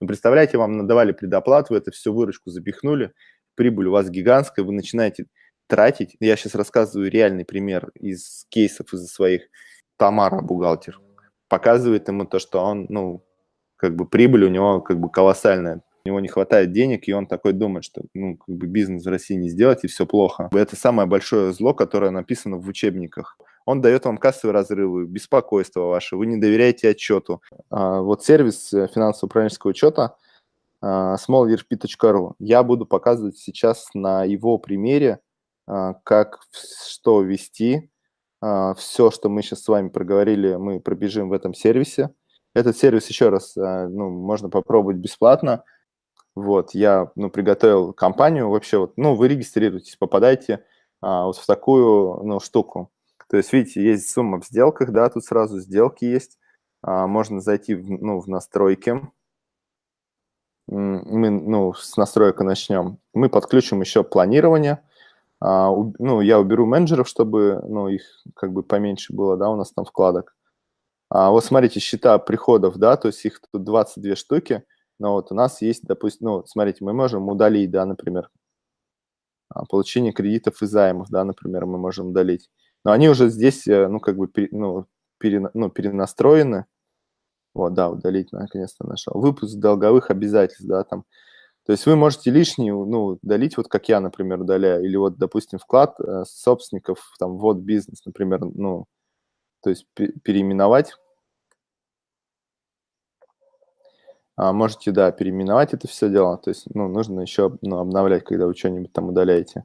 Ну, представляете, вам надавали предоплату, вы это все выручку запихнули, прибыль у вас гигантская, вы начинаете тратить. Я сейчас рассказываю реальный пример из кейсов из своих. Тамара, бухгалтер, показывает ему то, что он, ну, как бы прибыль у него как бы колоссальная. У него не хватает денег, и он такой думает, что ну, как бы бизнес в России не сделать, и все плохо. Это самое большое зло, которое написано в учебниках. Он дает вам кассовые разрывы, беспокойство ваше, вы не доверяете отчету. А, вот сервис э, финансово-управленческого учета а, smallrp.ru. Я буду показывать сейчас на его примере, а, как что вести. Все, что мы сейчас с вами проговорили, мы пробежим в этом сервисе. Этот сервис еще раз ну, можно попробовать бесплатно. Вот, я ну, приготовил компанию. Вообще, вот, ну, вы регистрируетесь, попадаете а, вот в такую ну, штуку. То есть, видите, есть сумма в сделках, да, тут сразу сделки есть. А, можно зайти в, ну, в настройки. Мы ну, с настройка начнем. Мы подключим еще планирование. А, у, ну, я уберу менеджеров, чтобы ну, их как бы поменьше было, да, у нас там вкладок. А, вот смотрите, счета приходов, да, то есть их тут 22 штуки. Но вот у нас есть, допустим, ну, смотрите, мы можем удалить, да, например, а, получение кредитов и займов, да, например, мы можем удалить. Но они уже здесь, э, ну, как бы, ну, пере, ну, перенастроены. Вот, да, удалить, наконец-то нашел. Выпуск долговых обязательств, да, там. То есть вы можете лишние, ну, удалить, вот как я, например, удаляю. Или вот, допустим, вклад э, собственников, там, вот бизнес, например, ну, то есть переименовать А, можете, да, переименовать это все дело. То есть, ну, нужно еще ну, обновлять, когда вы что-нибудь там удаляете.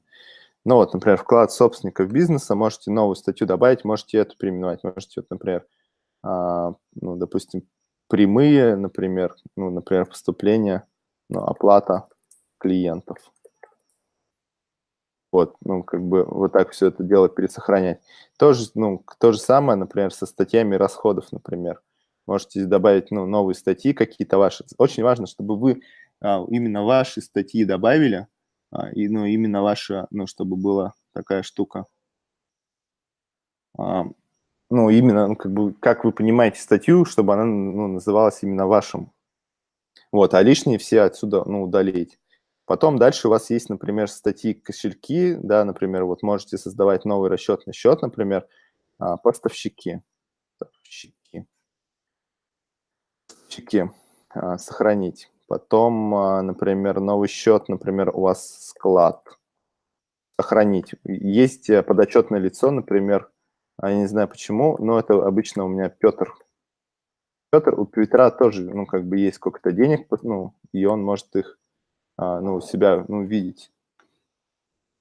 Ну вот, например, вклад собственников бизнеса, можете новую статью добавить, можете эту переименовать. Можете, вот, например, а, ну, допустим, прямые, например, ну, например, поступления, ну, оплата клиентов. Вот, ну, как бы вот так все это дело пересохранять. Тоже, ну, то же самое, например, со статьями расходов, например можете добавить ну, новые статьи какие-то ваши. Очень важно, чтобы вы а, именно ваши статьи добавили, и ну, именно ваша, ну, чтобы была такая штука. А, ну, именно, ну, как бы, как вы понимаете статью, чтобы она ну, называлась именно вашим. Вот, а лишние все отсюда, ну, удалить. Потом дальше у вас есть, например, статьи кошельки, да, например, вот можете создавать новый расчетный счет, например, а, поставщики. Поставщики а, сохранить. Потом, а, например, новый счет, например, у вас склад. Сохранить. Есть э, подотчетное лицо, например, а, я не знаю почему, но это обычно у меня Петр. Петр, у Петра тоже, ну, как бы есть сколько-то денег, ну, и он может их, ну, у себя, ну, видеть.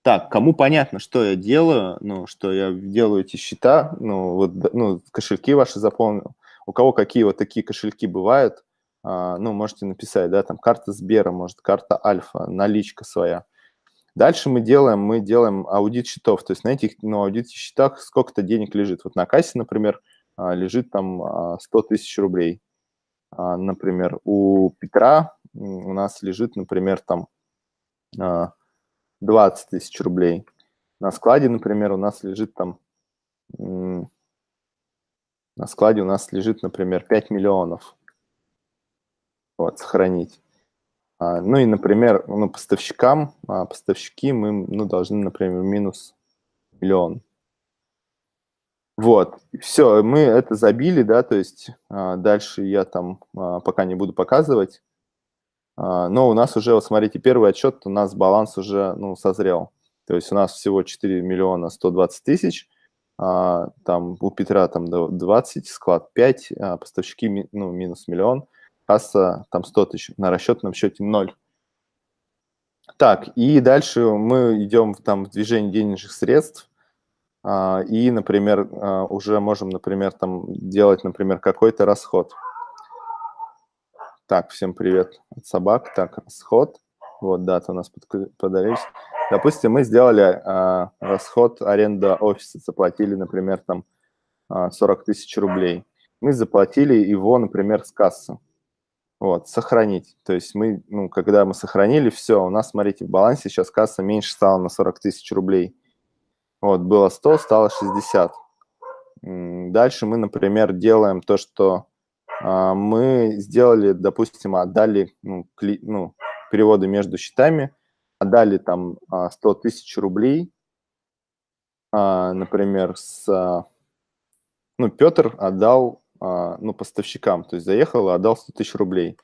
Так, кому понятно, что я делаю, ну, что я делаю эти счета, ну, вот, ну, кошельки ваши заполнил, у кого какие вот такие кошельки бывают, а, ну, можете написать, да, там карта Сбера, может, карта Альфа, наличка своя. Дальше мы делаем, мы делаем аудит счетов, то есть на этих, ну, аудите счетах сколько-то денег лежит. Вот на кассе, например, а, лежит там 100 а, тысяч рублей. Например, у Петра у нас лежит, например, там 20 тысяч рублей. На складе, например, у нас лежит там на складе у нас лежит, например, 5 миллионов. Вот, сохранить. А, ну и, например, ну, поставщикам, а, поставщики мы ну, должны, например, минус миллион. Вот, все, мы это забили, да, то есть а, дальше я там а, пока не буду показывать. А, но у нас уже, вот смотрите, первый отчет, у нас баланс уже, ну, созрел. То есть у нас всего 4 миллиона 120 тысяч, а, там у Петра там 20, склад 5, а поставщики ну, минус миллион, касса там 100 тысяч, на расчетном счете 0. Так, и дальше мы идем там в движение денежных средств, а, и, например, а, уже можем, например, там делать, например, какой-то расход. Так, всем привет от собак. Так, расход. Вот, дата у нас подались. Допустим, мы сделали а, расход аренда офиса, заплатили, например, там а, 40 тысяч рублей. Мы заплатили его, например, с кассы. Вот, сохранить. То есть мы, ну, когда мы сохранили, все, у нас, смотрите, в балансе сейчас касса меньше стала на 40 тысяч рублей. Вот, было 100, стало 60. Дальше мы, например, делаем то, что а, мы сделали, допустим, отдали ну, кли, ну, переводы между счетами, отдали там 100 а, тысяч рублей, а, например, с, ну, Петр отдал ну, поставщикам, то есть заехал отдал 100 тысяч рублей.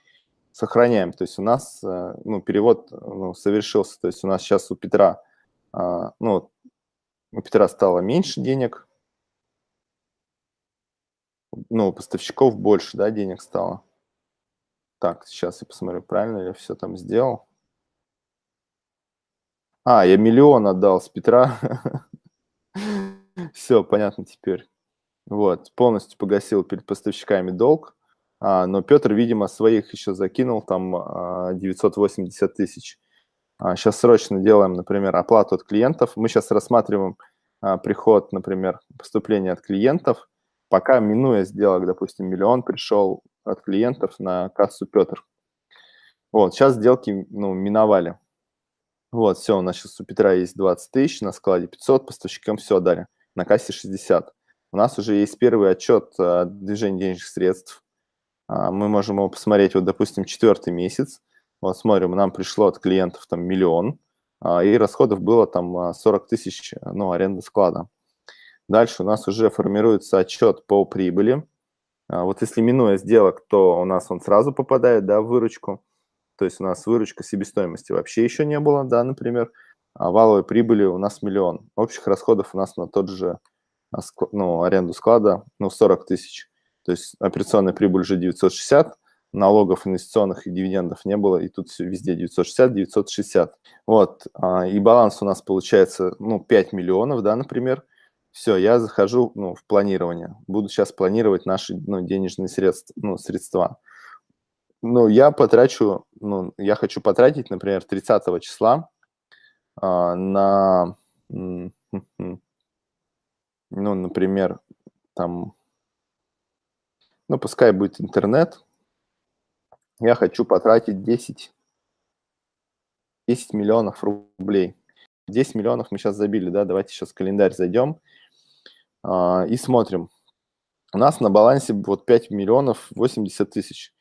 Сохраняем, то есть у нас ну, перевод ну, совершился, то есть у нас сейчас у Петра, ну, у Петра стало меньше денег, ну, у поставщиков больше, да, денег стало. Так, сейчас я посмотрю, правильно я все там сделал. А, я миллион отдал с Петра. Все, понятно теперь. Вот, полностью погасил перед поставщиками долг. А, но Петр, видимо, своих еще закинул, там 980 а, тысяч. А, сейчас срочно делаем, например, оплату от клиентов. Мы сейчас рассматриваем а, приход, например, поступления от клиентов. Пока, минуя сделок, допустим, миллион пришел от клиентов на кассу Петр. Вот, сейчас сделки ну, миновали. Вот, все, у нас сейчас у Петра есть 20 тысяч, на складе 500, поставщикам все отдали, на кассе 60. У нас уже есть первый отчет о движении денежных средств. А, мы можем его посмотреть, вот, допустим, четвертый месяц. Вот, смотрим, нам пришло от клиентов там миллион, а, и расходов было там 40 тысяч, ну, аренда склада. Дальше у нас уже формируется отчет по прибыли. А, вот если минуя сделок, то у нас он сразу попадает да, в выручку. То есть у нас выручка себестоимости вообще еще не было, да, например. А валовой прибыли у нас миллион. Общих расходов у нас на тот же а, ну, аренду склада ну, 40 тысяч. То есть операционная прибыль уже 960, налогов инвестиционных и дивидендов не было, и тут все везде 960, 960. Вот, а, и баланс у нас получается, ну, 5 миллионов, да, например. Все, я захожу ну, в планирование. Буду сейчас планировать наши ну, денежные средства, ну, средства. Ну, я потрачу, ну, я хочу потратить, например, 30 числа а, на, ну, например, там, ну, пускай будет интернет. Я хочу потратить 10, 10 миллионов рублей. 10 миллионов мы сейчас забили, да, давайте сейчас в календарь зайдем а, и смотрим. У нас на балансе вот 5 миллионов 80 тысяч.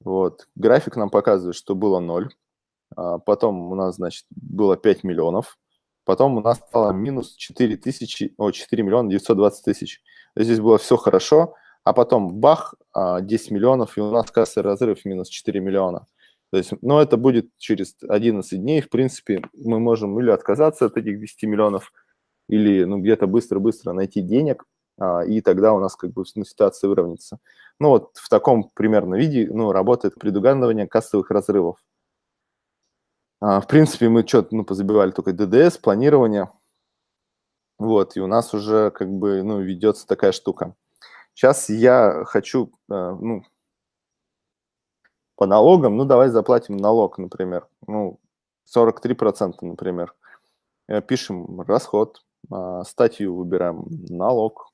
Вот. График нам показывает, что было 0. А потом у нас, значит, было 5 миллионов. Потом у нас стало минус 4, тысячи, о, 4 миллиона 920 тысяч. Здесь было все хорошо, а потом бах, 10 а, миллионов, и у нас кассовый разрыв минус 4 миллиона. То есть, ну, это будет через 11 дней, в принципе, мы можем или отказаться от этих 10 миллионов, или ну, где-то быстро-быстро найти денег, а, и тогда у нас как бы ну, ситуация выровняется. Ну вот в таком примерно виде ну, работает предугадывание кассовых разрывов. А, в принципе, мы что-то ну, позабивали только ДДС, планирование. Вот, и у нас уже как бы ну, ведется такая штука. Сейчас я хочу, а, ну, по налогам, ну, давай заплатим налог, например, ну, 43%, например. Пишем расход, а, статью выбираем налог,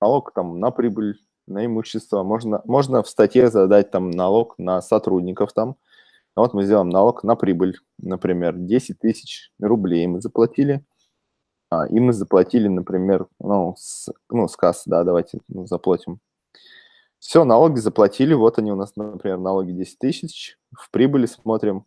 налог там на прибыль, на имущество. Можно, можно в статье задать там налог на сотрудников там. Вот мы сделаем налог на прибыль, например, 10 тысяч рублей мы заплатили. А, и мы заплатили, например, ну, с, ну, с кассы, да, давайте ну, заплатим. Все, налоги заплатили, вот они у нас, например, налоги 10 тысяч. В прибыли смотрим,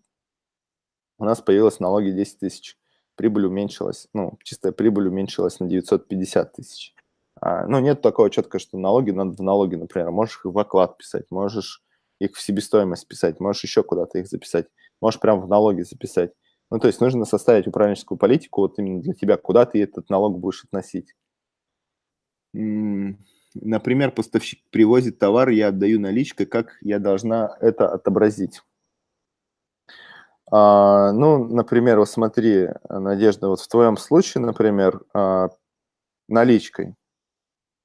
у нас появилось налоги 10 тысяч прибыль уменьшилась, ну, чистая прибыль уменьшилась на 950 тысяч. А, ну, нет такого четко, что налоги надо в налоги, например, можешь их в оклад писать, можешь их в себестоимость писать, можешь еще куда-то их записать, можешь прямо в налоги записать. Ну, то есть нужно составить управленческую политику вот именно для тебя, куда ты этот налог будешь относить. Например, поставщик привозит товар, я отдаю наличкой, как я должна это отобразить? А, ну, например, вот смотри, Надежда, вот в твоем случае, например, а, наличкой,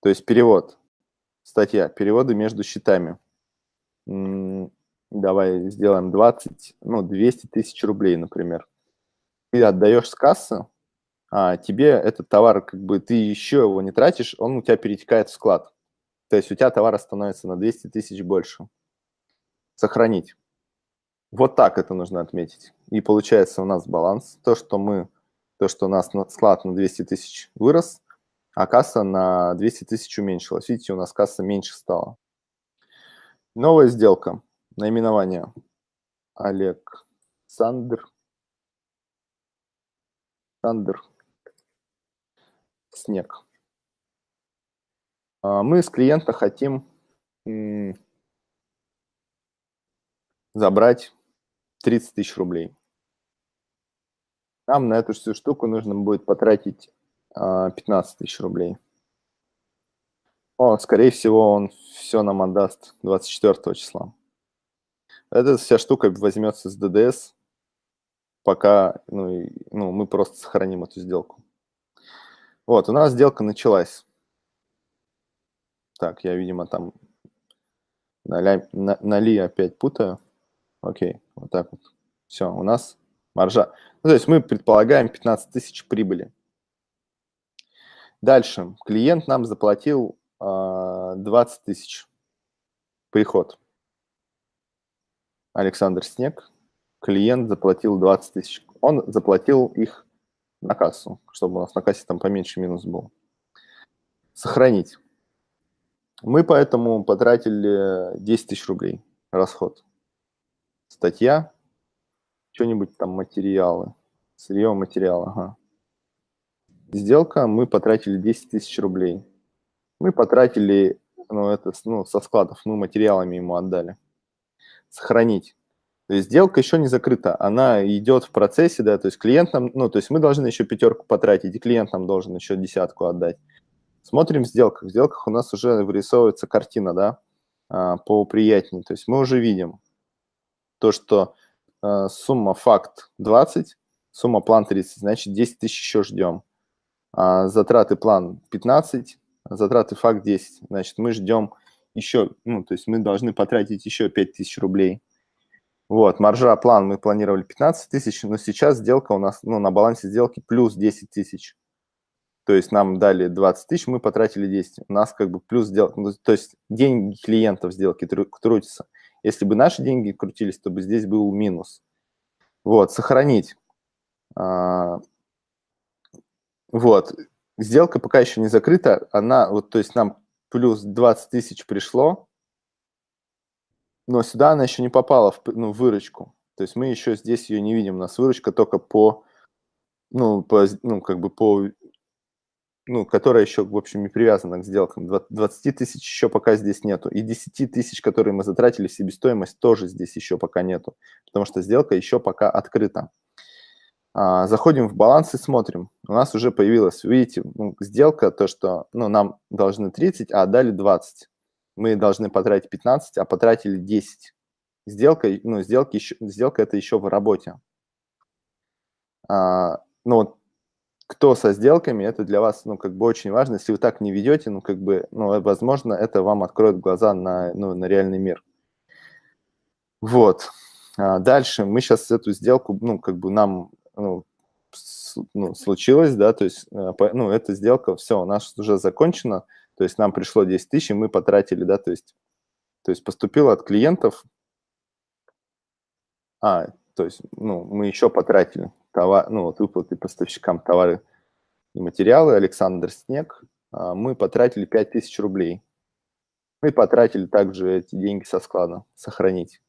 то есть перевод, статья, переводы между счетами. Давай сделаем 20, ну, 200 тысяч рублей, например. Ты отдаешь с кассы, а тебе этот товар, как бы ты еще его не тратишь, он у тебя перетекает в склад. То есть у тебя товара становится на 200 тысяч больше. Сохранить. Вот так это нужно отметить. И получается у нас баланс. То, что мы, то, что у нас склад на 200 тысяч вырос, а касса на 200 тысяч уменьшилась. Видите, у нас касса меньше стала. Новая сделка. Наименование. Олег Сандер. Сандер. Снег. А, мы с клиента хотим забрать 30 тысяч рублей. Нам на эту всю штуку нужно будет потратить 15 а, тысяч рублей. О, скорее всего, он все нам отдаст 24 числа. Эта вся штука возьмется с ДДС, пока ну, и, ну, мы просто сохраним эту сделку. Вот, у нас сделка началась. Так, я, видимо, там на, ли опять путаю. Окей, вот так вот. Все, у нас маржа. Ну, то есть мы предполагаем 15 тысяч прибыли. Дальше. Клиент нам заплатил 20 а, тысяч. Приход. Александр Снег. Клиент заплатил 20 тысяч. Он заплатил их на кассу, чтобы у нас на кассе там поменьше минус был. Сохранить. Мы поэтому потратили 10 тысяч рублей расход. Статья, что-нибудь там материалы, сырье материала. Ага. Сделка, мы потратили 10 тысяч рублей. Мы потратили, ну, это ну, со складов, мы материалами ему отдали. Сохранить. То есть сделка еще не закрыта, она идет в процессе, да, то есть клиент нам, ну, то есть мы должны еще пятерку потратить, и клиент нам должен еще десятку отдать. Смотрим в сделках. В сделках у нас уже вырисовывается картина, да, а, поприятнее. То есть мы уже видим то, что а, сумма факт 20, сумма план 30, значит 10 тысяч еще ждем. А затраты план 15, затраты факт 10, значит мы ждем еще, ну, то есть мы должны потратить еще 5 тысяч рублей. Вот, маржа план мы планировали 15 тысяч, но сейчас сделка у нас, ну, на балансе сделки плюс 10 тысяч. То есть нам дали 20 тысяч, мы потратили 10. У нас как бы плюс сделка. Ну, то есть деньги клиентов сделки крутятся. Если бы наши деньги крутились, то бы здесь был минус. Вот, сохранить. А, вот, сделка пока еще не закрыта. Она, вот, то есть нам плюс 20 тысяч пришло, но сюда она еще не попала в ну, выручку. То есть мы еще здесь ее не видим. У нас выручка только по, ну, по, ну как бы по ну, которая еще, в общем, не привязана к сделкам. 20 тысяч еще пока здесь нету. И 10 тысяч, которые мы затратили в себестоимость, тоже здесь еще пока нету, потому что сделка еще пока открыта. А, заходим в баланс и смотрим. У нас уже появилась, видите, ну, сделка, то, что ну, нам должны 30, а отдали 20. Мы должны потратить 15, а потратили 10. Сделка, ну, сделки еще, сделка это еще в работе. А, ну, кто со сделками, это для вас, ну, как бы очень важно. Если вы так не ведете, ну, как бы, ну, возможно, это вам откроет глаза на, ну, на реальный мир. Вот. А дальше мы сейчас эту сделку, ну, как бы нам, ну, ну, случилось, да, то есть, э, ну, эта сделка, все, у нас уже закончена, то есть нам пришло 10 тысяч, и мы потратили, да, то есть, то есть поступило от клиентов, а, то есть, ну, мы еще потратили, товар, ну, вот выплаты поставщикам товары и материалы, Александр Снег, а, мы потратили 5000 рублей. Мы потратили также эти деньги со склада, сохранить.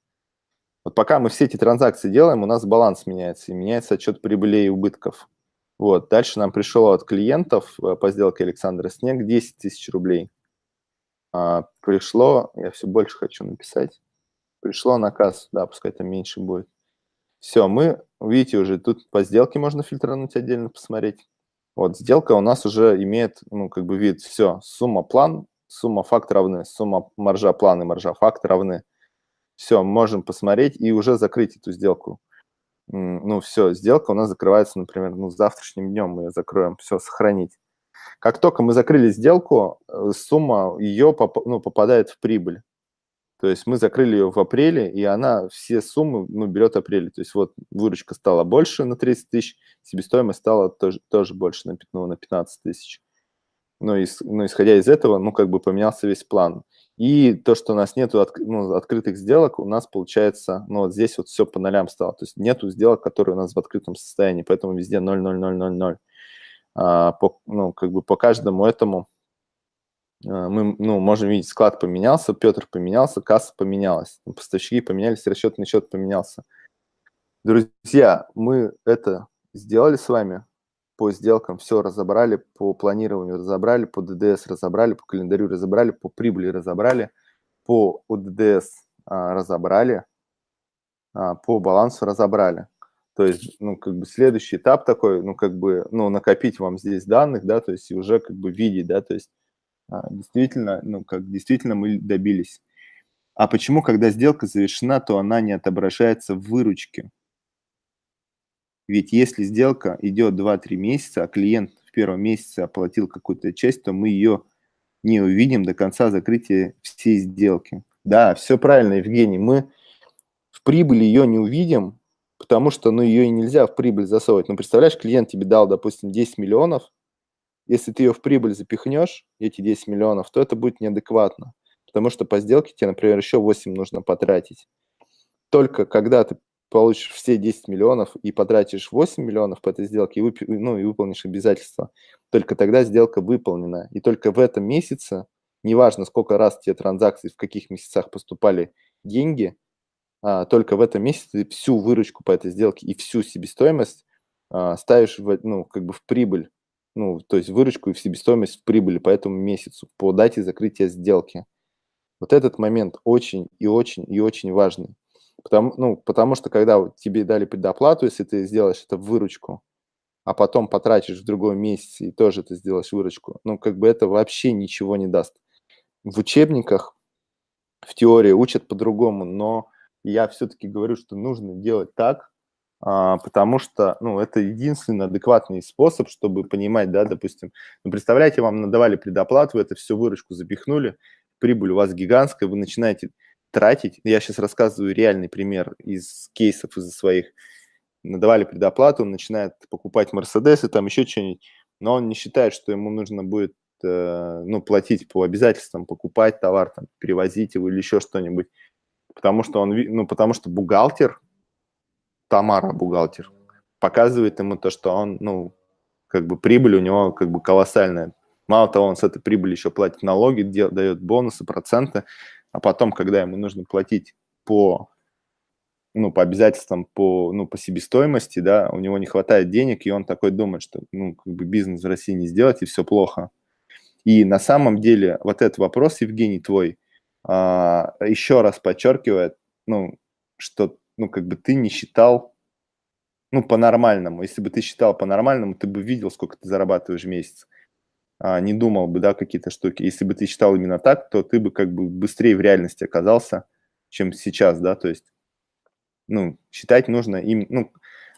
Вот пока мы все эти транзакции делаем, у нас баланс меняется, и меняется отчет прибылей и убытков. Вот, дальше нам пришло от клиентов э, по сделке Александра Снег 10 тысяч рублей. А, пришло, я все больше хочу написать, пришло на кассу, да, пускай там меньше будет. Все, мы, видите, уже тут по сделке можно фильтрануть отдельно, посмотреть. Вот, сделка у нас уже имеет, ну, как бы вид, все, сумма план, сумма факт равны, сумма маржа план и маржа факт равны. Все, можем посмотреть и уже закрыть эту сделку. Ну, все, сделка у нас закрывается, например, ну, завтрашним днем мы ее закроем, все, сохранить. Как только мы закрыли сделку, э, сумма ее поп ну, попадает в прибыль. То есть мы закрыли ее в апреле, и она все суммы ну, берет апрель. То есть вот выручка стала больше на 30 тысяч, себестоимость стала тоже, тоже больше на, на 15 тысяч. Ну, из, ну, исходя из этого, ну, как бы поменялся весь план. И то, что у нас нету от, ну, открытых сделок, у нас получается, ну, вот здесь вот все по нолям стало. То есть нету сделок, которые у нас в открытом состоянии, поэтому везде 0, 0, 0, 0, 0. А, по, ну, как бы по каждому этому А, мы, ну, можем видеть, склад поменялся, Петр поменялся, касса поменялась, поставщики поменялись, расчетный счет поменялся. Друзья, мы это сделали с вами по сделкам, все разобрали, по планированию разобрали, по ДДС разобрали, по календарю разобрали, по прибыли разобрали, по ОДДС а, разобрали, а, по балансу разобрали. То есть, ну, как бы следующий этап такой, ну, как бы, ну, накопить вам здесь данных, да, то есть и уже как бы видеть, да, то есть а, действительно, ну, как действительно мы добились. А почему, когда сделка завершена, то она не отображается в выручке? Ведь если сделка идет 2-3 месяца, а клиент в первом месяце оплатил какую-то часть, то мы ее не увидим до конца закрытия всей сделки. Да, все правильно, Евгений. Мы в прибыли ее не увидим, потому что ну, ее и нельзя в прибыль засовывать. Ну, представляешь, клиент тебе дал, допустим, 10 миллионов, если ты ее в прибыль запихнешь, эти 10 миллионов, то это будет неадекватно, потому что по сделке тебе, например, еще 8 нужно потратить. Только когда ты получишь все 10 миллионов и потратишь 8 миллионов по этой сделке, и, вып... ну, и выполнишь обязательства, только тогда сделка выполнена. И только в этом месяце, неважно, сколько раз тебе транзакции, в каких месяцах поступали деньги, а, только в этом месяце ты всю выручку по этой сделке и всю себестоимость а, ставишь в, ну, как бы в прибыль, ну, то есть выручку и в себестоимость в прибыли по этому месяцу, по дате закрытия сделки. Вот этот момент очень и очень и очень важный. Потому, ну, потому что когда тебе дали предоплату, если ты сделаешь это в выручку, а потом потратишь в другой месяц и тоже ты сделаешь выручку, ну, как бы это вообще ничего не даст. В учебниках, в теории учат по-другому, но я все-таки говорю, что нужно делать так, а, потому что, ну, это единственный адекватный способ, чтобы понимать, да, допустим, ну, представляете, вам надавали предоплату, это все выручку запихнули, прибыль у вас гигантская, вы начинаете тратить. Я сейчас рассказываю реальный пример из кейсов, из своих. Надавали предоплату, он начинает покупать Мерседесы, там еще что-нибудь, но он не считает, что ему нужно будет э, ну, платить по обязательствам, покупать товар, там, перевозить его или еще что-нибудь. Потому что он, ну, потому что бухгалтер, Тамара бухгалтер, показывает ему то, что он, ну, как бы прибыль у него как бы колоссальная. Мало того, он с этой прибыли еще платит налоги, дает бонусы, проценты а потом, когда ему нужно платить по, ну, по обязательствам, по, ну, по себестоимости, да, у него не хватает денег, и он такой думает, что, ну, как бы бизнес в России не сделать, и все плохо. И на самом деле вот этот вопрос, Евгений, твой, а, еще раз подчеркивает, ну, что, ну, как бы ты не считал, ну, по-нормальному. Если бы ты считал по-нормальному, ты бы видел, сколько ты зарабатываешь в месяц не думал бы, да, какие-то штуки. Если бы ты считал именно так, то ты бы как бы быстрее в реальности оказался, чем сейчас, да, то есть, ну, считать нужно им, ну,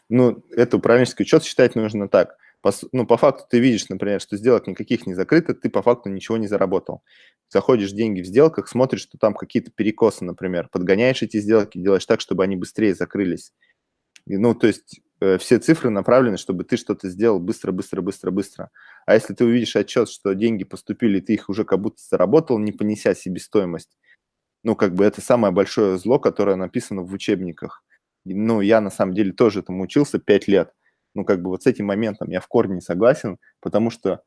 ну, это управленческий учет считать нужно так. По, ну, по факту ты видишь, например, что сделок никаких не закрыто, ты по факту ничего не заработал. Заходишь деньги в сделках, смотришь, что там какие-то перекосы, например, подгоняешь эти сделки, делаешь так, чтобы они быстрее закрылись. И, ну, то есть все цифры направлены, чтобы ты что-то сделал быстро, быстро, быстро, быстро. А если ты увидишь отчет, что деньги поступили, ты их уже как будто заработал, не понеся себестоимость, ну, как бы это самое большое зло, которое написано в учебниках. Ну, я на самом деле тоже этому учился 5 лет. Ну, как бы вот с этим моментом я в корне не согласен, потому что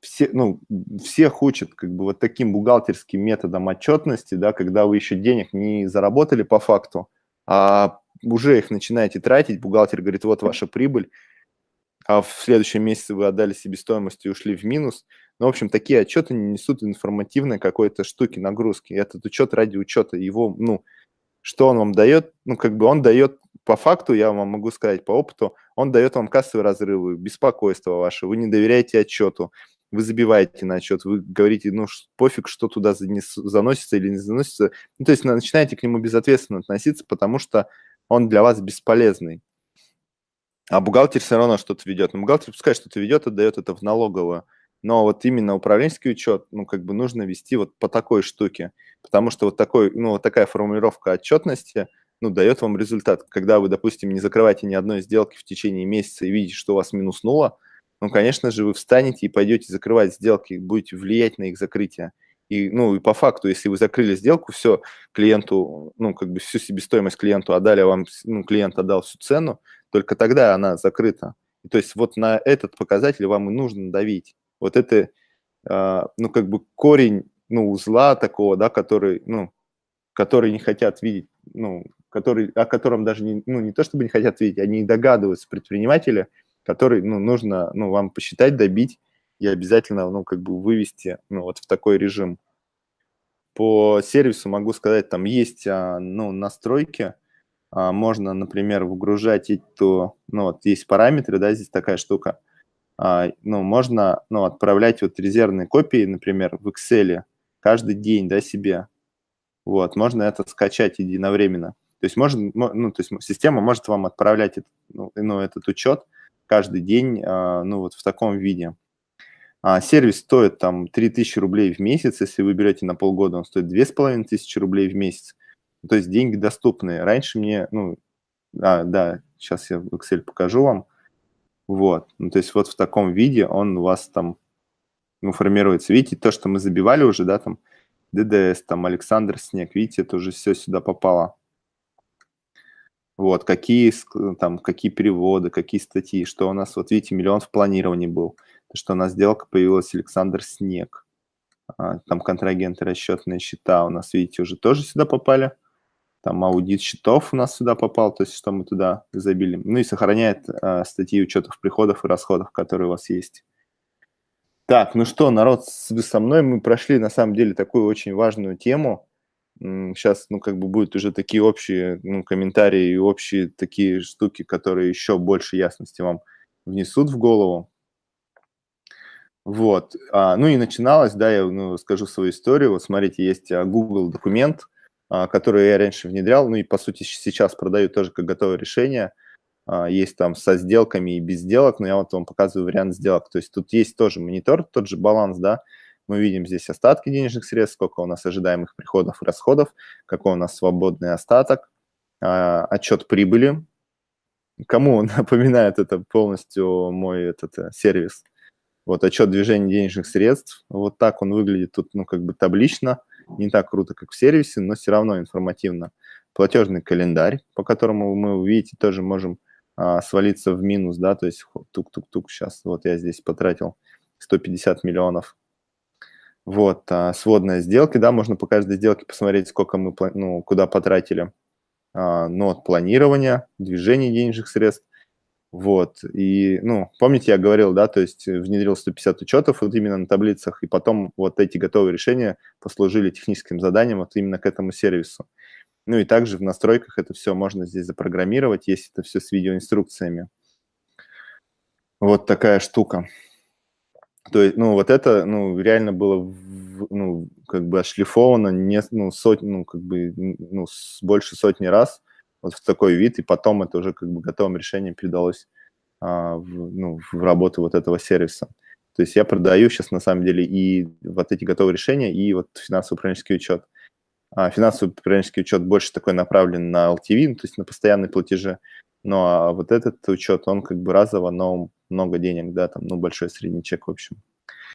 все, ну, всех учат как бы вот таким бухгалтерским методом отчетности, да, когда вы еще денег не заработали по факту, а уже их начинаете тратить, бухгалтер говорит, вот ваша прибыль, а в следующем месяце вы отдали себестоимость и ушли в минус. Ну, в общем, такие отчеты не несут информативной какой-то штуки, нагрузки. Этот учет ради учета, его, ну, что он вам дает? Ну, как бы он дает, по факту, я вам могу сказать, по опыту, он дает вам кассовые разрывы, беспокойство ваше, вы не доверяете отчету, вы забиваете на отчет, вы говорите, ну, пофиг, что туда заносится или не заносится. Ну, то есть начинаете к нему безответственно относиться, потому что он для вас бесполезный. А бухгалтер все равно что-то ведет. Ну, бухгалтер пускай что-то ведет, отдает это в налоговую. Но вот именно управленческий учет, ну, как бы нужно вести вот по такой штуке. Потому что вот, такой, ну, вот такая формулировка отчетности, ну, дает вам результат. Когда вы, допустим, не закрываете ни одной сделки в течение месяца и видите, что у вас минуснуло, ну, конечно же, вы встанете и пойдете закрывать сделки, будете влиять на их закрытие. И, ну, и по факту, если вы закрыли сделку, все, клиенту, ну, как бы всю себестоимость клиенту отдали, а вам, ну, клиент отдал всю цену, только тогда она закрыта. И, то есть вот на этот показатель вам и нужно давить. Вот это а, ну, как бы корень, ну, узла такого, да, который, ну, который не хотят видеть, ну, который, о котором даже не, ну, не то чтобы не хотят видеть, они догадываются предприниматели, который, ну, нужно, ну, вам посчитать, добить и обязательно, ну, как бы вывести, ну, вот в такой режим. По сервису могу сказать, там есть, а, ну, настройки, а, можно, например, выгружать эту, ну, вот есть параметры, да, здесь такая штука, а, ну, можно, ну, отправлять вот резервные копии, например, в Excel каждый день, да, себе. Вот, можно это скачать единовременно. То есть, можно, ну, то есть система может вам отправлять ну, ну, этот учет каждый день, ну, вот в таком виде. А, сервис стоит там 3000 рублей в месяц, если вы берете на полгода, он стоит 2500 рублей в месяц. То есть деньги доступные. Раньше мне, ну, а, да, сейчас я в Excel покажу вам. Вот, ну, то есть вот в таком виде он у вас там ну, формируется. Видите, то, что мы забивали уже, да, там, ДДС, там, Александр Снег, видите, это уже все сюда попало. Вот, какие, там, какие переводы, какие статьи, что у нас, вот видите, миллион в планировании был что у нас сделка появилась Александр Снег. А, там контрагенты, расчетные счета у нас, видите, уже тоже сюда попали. Там аудит счетов у нас сюда попал, то есть что мы туда забили. Ну и сохраняет а, статьи учетов приходов и расходов, которые у вас есть. Так, ну что, народ, вы со мной, мы прошли на самом деле такую очень важную тему. Сейчас, ну, как бы будут уже такие общие ну, комментарии и общие такие штуки, которые еще больше ясности вам внесут в голову. Вот. А, ну и начиналось, да, я ну, скажу свою историю. Вот смотрите, есть а, Google документ, а, который я раньше внедрял, ну и по сути сейчас продаю тоже как готовое решение. А, есть там со сделками и без сделок, но я вот вам показываю вариант сделок. То есть тут есть тоже монитор, тот же баланс, да. Мы видим здесь остатки денежных средств, сколько у нас ожидаемых приходов и расходов, какой у нас свободный остаток, а, отчет прибыли. Кому напоминает это полностью мой этот э, сервис – вот отчет движения денежных средств. Вот так он выглядит тут, ну, как бы таблично. Не так круто, как в сервисе, но все равно информативно. Платежный календарь, по которому мы, увидите, тоже можем а, свалиться в минус, да, то есть тук-тук-тук, сейчас вот я здесь потратил 150 миллионов. Вот, а, сводная сделки, да, можно по каждой сделке посмотреть, сколько мы, ну, куда потратили. А, но от планирования, движения денежных средств, вот, и, ну, помните, я говорил, да, то есть внедрил 150 учетов вот именно на таблицах, и потом вот эти готовые решения послужили техническим заданием вот именно к этому сервису. Ну и также в настройках это все можно здесь запрограммировать, есть это все с видеоинструкциями. Вот такая штука. То есть, ну, вот это, ну, реально было, ну, как бы отшлифовано не, ну, сотни, ну, как бы, ну, больше сотни раз – вот в такой вид, и потом это уже как бы готовым решением передалось а, в, ну, в работу вот этого сервиса. То есть я продаю сейчас на самом деле и вот эти готовые решения, и вот финансово-управленческий учет. А финансовый управленческий учет больше такой направлен на LTV, ну, то есть на постоянные платежи. Ну а вот этот учет, он как бы разово, но много денег, да, там, ну, большой средний чек, в общем.